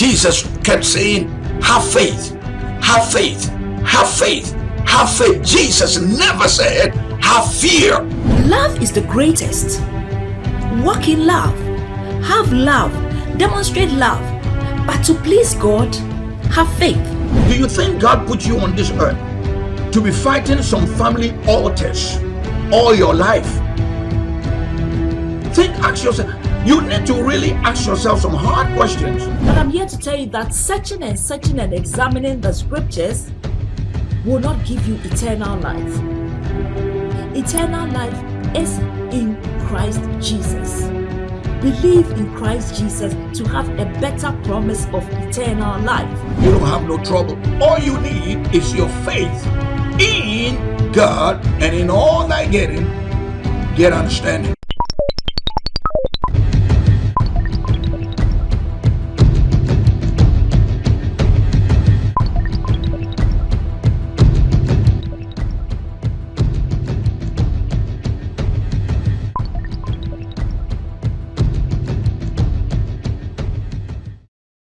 Jesus kept saying, have faith, have faith, have faith, have faith. Jesus never said, have fear. Love is the greatest. Walk in love. Have love. Demonstrate love. But to please God, have faith. Do you think God put you on this earth to be fighting some family altars all your life? Think, ask yourself. You need to really ask yourself some hard questions. But I'm here to tell you that searching and searching and examining the scriptures will not give you eternal life. Eternal life is in Christ Jesus. Believe in Christ Jesus to have a better promise of eternal life. You don't have no trouble. All you need is your faith in God and in all thy getting, get understanding.